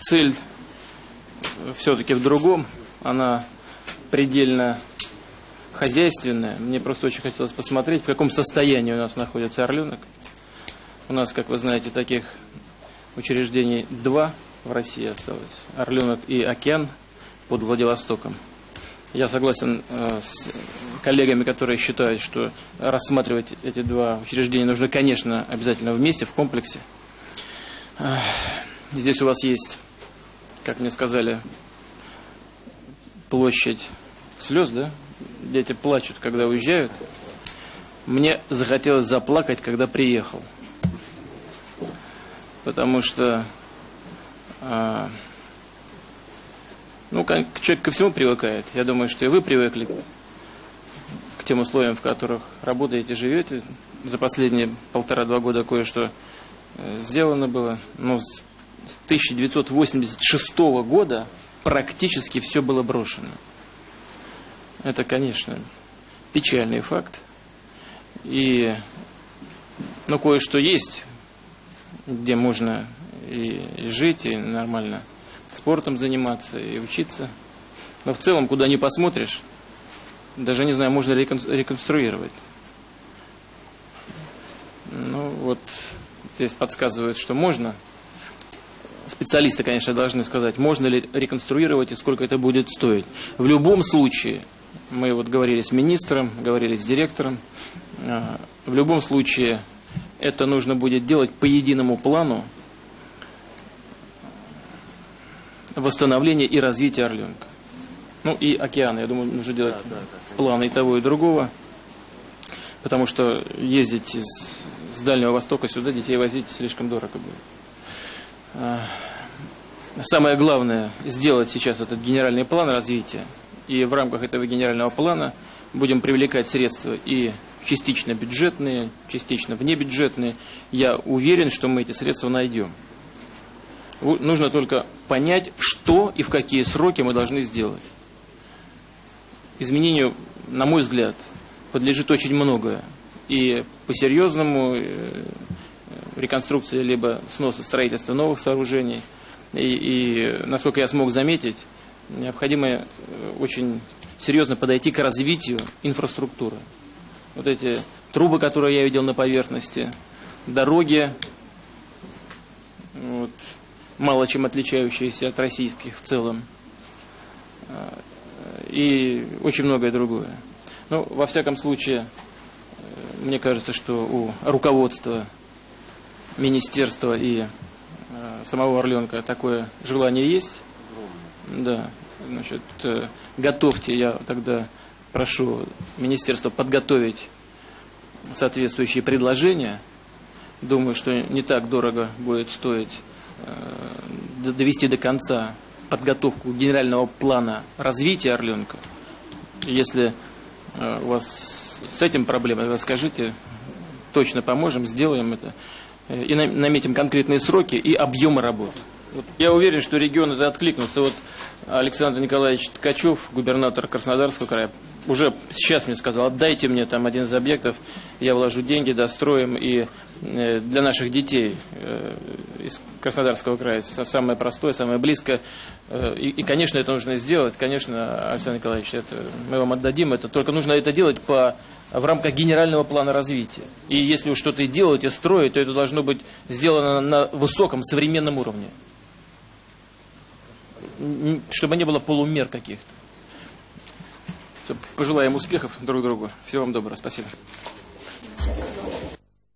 Цель все-таки в другом. Она предельно хозяйственная. Мне просто очень хотелось посмотреть, в каком состоянии у нас находится орленок. У нас, как вы знаете, таких учреждений два в России осталось. Орленок и океан под Владивостоком. Я согласен э, с коллегами, которые считают, что рассматривать эти два учреждения нужно, конечно, обязательно вместе, в комплексе. Здесь у вас есть, как мне сказали, площадь слез, да? Дети плачут, когда уезжают. Мне захотелось заплакать, когда приехал. Потому что э, ну, человек ко всему привыкает. Я думаю, что и вы привыкли к тем условиям, в которых работаете, живете. За последние полтора-два года кое-что э, сделано было. Но 1986 года практически все было брошено. Это, конечно, печальный факт. И, ну, кое-что есть, где можно и, жить, и нормально спортом заниматься и учиться. Но в целом, куда ни посмотришь, даже не знаю, можно ли реконструировать. Ну вот, здесь подсказывают, что можно. Специалисты, конечно, должны сказать, можно ли реконструировать и сколько это будет стоить. В любом случае, мы вот говорили с министром, говорили с директором, а, в любом случае это нужно будет делать по единому плану, восстановления и развития Орленка. Ну и океана, я думаю, нужно делать да, да, планы и того, и другого. Потому что ездить из, с Дальнего Востока сюда детей возить слишком дорого будет. А, самое главное сделать сейчас этот генеральный план развития. И в рамках этого генерального плана будем привлекать средства и частично бюджетные, частично внебюджетные. Я уверен, что мы эти средства найдем. Нужно только понять, что и в какие сроки мы должны сделать. Изменению, на мой взгляд, подлежит очень многое. И по-серьезному э, реконструкция либо сноса строительства новых сооружений. И, и, насколько я смог заметить, необходимо э, очень серьезно подойти к развитию инфраструктуры. Вот эти трубы, которые я видел на поверхности, дороги, вот, мало чем отличающиеся от российских в целом. А, и очень многое другое. Ну, во всяком случае, э, мне кажется, что у руководства министерства и э, самого Орленка такое желание есть. Да, значит, э, готовьте, я тогда прошу министерство подготовить соответствующие предложения. Думаю, что не так дорого будет стоить Э, довести до конца подготовку генерального плана развития Орленка. Если у вас с этим проблемы, вы скажите, точно поможем, сделаем это. Э, и наметим конкретные сроки и объемы работ. Вот я уверен, что регион это откликнутся. Вот Александр Николаевич Ткачев, губернатор Краснодарского края, уже сейчас мне сказал, отдайте мне там один из объектов, я вложу деньги, достроим, и для наших детей э, из Краснодарского края самое простое, самое близкое. Э, и, и, конечно, это нужно сделать. Конечно, Александр Николаевич, это, мы вам отдадим это. Только нужно это делать по, в рамках генерального плана развития. И если вы что-то делаете, строите, то это должно быть сделано на высоком современном уровне. Чтобы не было полумер каких-то. Пожелаем успехов друг другу. Всего вам доброго. Спасибо.